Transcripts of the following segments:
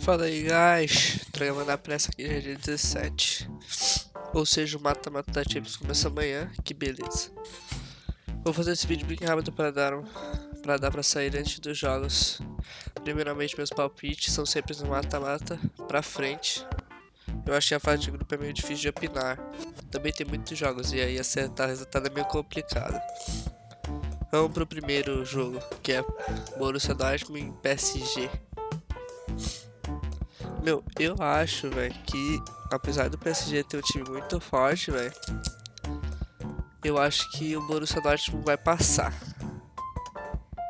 Fala aí, guys. Tô na pressa aqui já é dia 17. Ou seja, o mata-mata da Champions começa amanhã. Que beleza. Vou fazer esse vídeo bem rápido para dar para dar para sair antes dos jogos. Primeiramente, meus palpites são sempre no mata-mata pra frente. Eu acho que a fase de grupo é meio difícil de opinar. Também tem muitos jogos e aí acertar resultado é meio complicado. Vamos pro primeiro jogo, que é Borussia Dortmund PSG. Meu, eu acho, velho, que apesar do PSG ter um time muito forte, velho, eu acho que o Borussia Dortmund vai passar.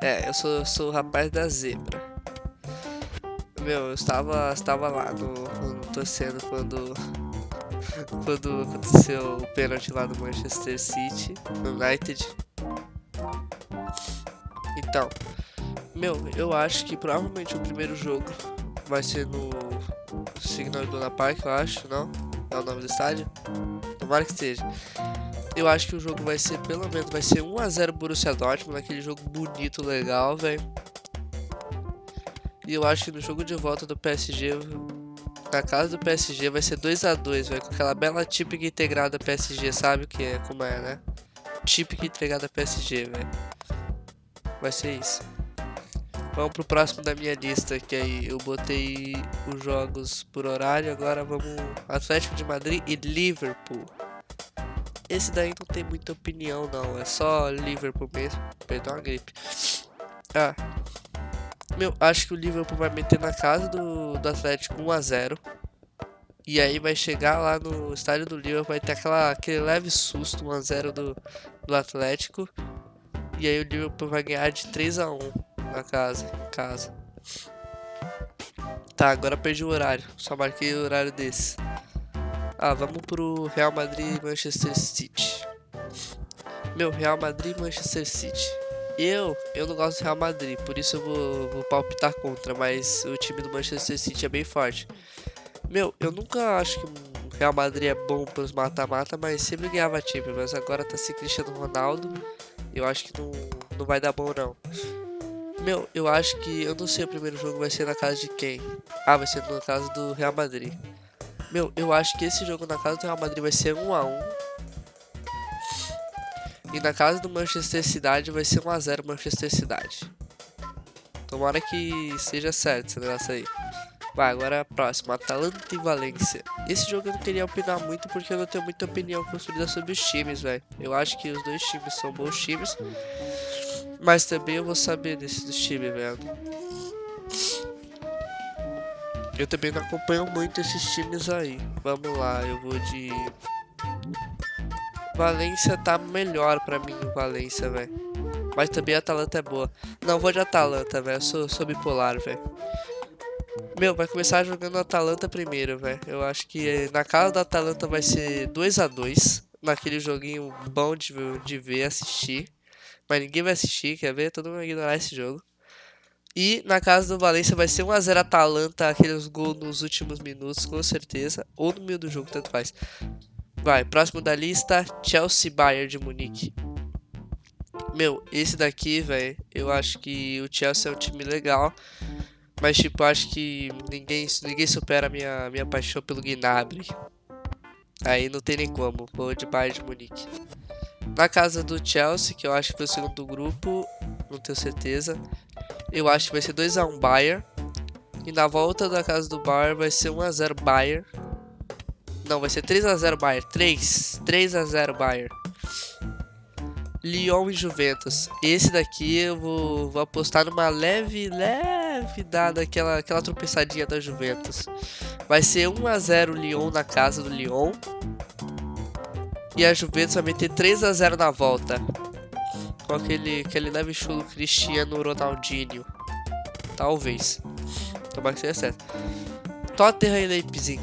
É, eu sou, sou o rapaz da zebra. Meu, eu estava, estava lá no, no torcendo quando quando aconteceu o pênalti lá do Manchester City, United. Então, meu, eu acho que provavelmente o primeiro jogo vai ser no Signal Iduna Park, eu acho, não? É o nome do estádio? Tomara que seja. Eu acho que o jogo vai ser, pelo menos, vai ser 1x0 Borussia Dortmund, aquele jogo bonito, legal, velho. E eu acho que no jogo de volta do PSG, na casa do PSG, vai ser 2x2, velho. Com aquela bela típica integrada PSG, sabe o que é, como é, né? Típica integrada PSG, velho. Vai ser isso. Vamos pro próximo da minha lista, que aí eu botei os jogos por horário, agora vamos Atlético de Madrid e Liverpool. Esse daí não tem muita opinião não, é só Liverpool mesmo, perdão a gripe. Ah, meu, acho que o Liverpool vai meter na casa do, do Atlético 1x0. E aí vai chegar lá no estádio do Liverpool, vai ter aquela, aquele leve susto 1x0 do, do Atlético. E aí o Liverpool vai ganhar de 3x1 na casa, casa. Tá, agora perdi o horário. Só marquei o horário desse. Ah, vamos pro Real Madrid e Manchester City. Meu, Real Madrid e Manchester City. Eu, eu não gosto do Real Madrid, por isso eu vou, vou palpitar contra, mas o time do Manchester City é bem forte. Meu, eu nunca acho que o Real Madrid é bom pros mata-mata, mas sempre ganhava time, mas agora tá sem Cristiano Ronaldo, eu acho que não, não vai dar bom não. Meu, eu acho que. Eu não sei o primeiro jogo vai ser na casa de quem. Ah, vai ser na casa do Real Madrid. Meu, eu acho que esse jogo na casa do Real Madrid vai ser 1x1. E na casa do Manchester City vai ser 1x0 Manchester City. Tomara que seja certo esse negócio aí. Vai, agora a próxima, Atalanta e Valência. Esse jogo eu não queria opinar muito porque eu não tenho muita opinião construída sobre os times, velho. Eu acho que os dois times são bons times. Mas também eu vou saber desse do time, velho. Eu também não acompanho muito esses times aí. Vamos lá, eu vou de... Valência tá melhor pra mim, Valência, velho. Mas também a Atalanta é boa. Não, vou de Atalanta, velho. Eu sou, sou bipolar, velho. Meu, vai começar jogando Atalanta primeiro, velho. Eu acho que na casa da Atalanta vai ser 2 a 2 Naquele joguinho bom de, de ver, assistir mas ninguém vai assistir, quer ver? Todo mundo vai ignorar esse jogo. E na casa do Valência vai ser 1x0 Atalanta, aqueles gols nos últimos minutos, com certeza. Ou no meio do jogo, tanto faz. Vai, próximo da lista, Chelsea Bayern de Munique. Meu, esse daqui, velho, eu acho que o Chelsea é um time legal. Mas, tipo, acho que ninguém, ninguém supera a minha, minha paixão pelo Gnabry. Aí não tem nem como, vou de Bayern de Munique. Na casa do Chelsea, que eu acho que foi o segundo grupo, não tenho certeza. Eu acho que vai ser 2x1 Bayern. E na volta da casa do Bayern vai ser 1x0 Bayern. Não, vai ser 3x0 Bayern. 3. 3x0 Bayern. Lyon e Juventus. Esse daqui eu vou, vou apostar numa leve, leve dada aquela, aquela tropeçadinha da Juventus. Vai ser 1x0 Lyon na casa do Lyon. E a Juventus vai meter 3 a 0 na volta. Com aquele, aquele leve chulo Cristiano Ronaldinho. Talvez. Tomara que seja certo. Tottenham e Leipzig.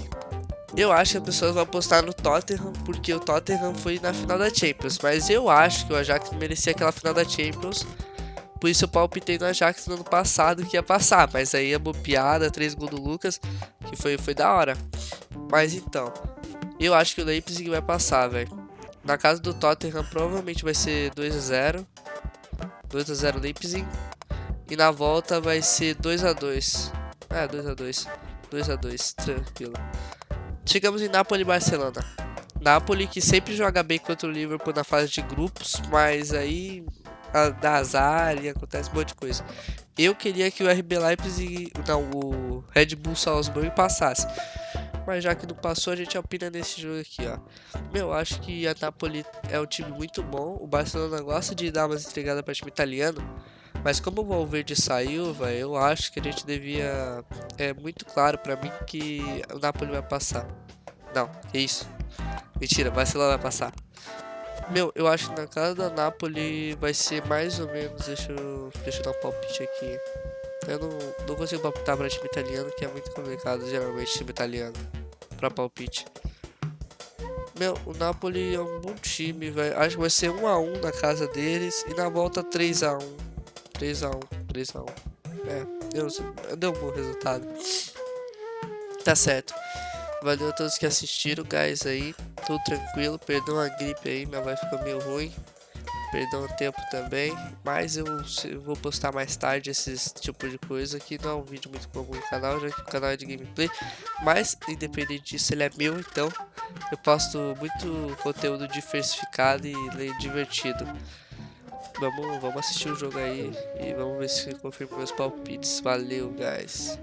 Eu acho que as pessoas vão apostar no Tottenham porque o Tottenham foi na final da Champions. Mas eu acho que o Ajax merecia aquela final da Champions. Por isso eu palpitei no Ajax no ano passado que ia passar. Mas aí a bobeada, 3 gols do Lucas, que foi, foi da hora. Mas então, eu acho que o Leipzig vai passar, velho. Na casa do Tottenham provavelmente vai ser 2 a 0 2 a 0 Leipzig. E na volta vai ser 2x2. É, 2x2. 2x2, tranquilo. Chegamos em Napoli e Barcelona. Napoli que sempre joga bem contra o Liverpool na fase de grupos, mas aí dá azar e acontece um monte de coisa. Eu queria que o RB Leipzig, não, o Red Bull Salzburg passasse. Mas já que não passou, a gente opina nesse jogo aqui, ó. Meu, acho que a Napoli é um time muito bom. O Barcelona gosta de dar umas entregadas para time italiano. Mas como o Valverde saiu, velho, eu acho que a gente devia... É muito claro para mim que o Napoli vai passar. Não, que isso. Mentira, Barcelona vai passar. Meu, eu acho que na casa da Napoli vai ser mais ou menos. Deixa eu, deixa eu dar um palpite aqui. Eu não, não consigo palpitar para time italiano, que é muito complicado, geralmente, time italiano. Pra palpite. Meu, o Napoli é um bom time, velho. Acho que vai ser 1x1 na casa deles e na volta 3x1. 3x1, 3x1. É, deu, deu um bom resultado. Tá certo. Valeu a todos que assistiram, guys, aí. Tudo tranquilo. Perdão a gripe aí, minha voz ficou meio ruim. Perdão o tempo também. Mas eu, eu, vou postar mais tarde esses tipo de coisa que não é um vídeo muito comum no canal, já que o canal é de gameplay. Mas, independente disso, ele é meu, então eu posto muito conteúdo diversificado e divertido. Vamos, vamos assistir o jogo aí e vamos ver se confirma meus palpites. Valeu, guys.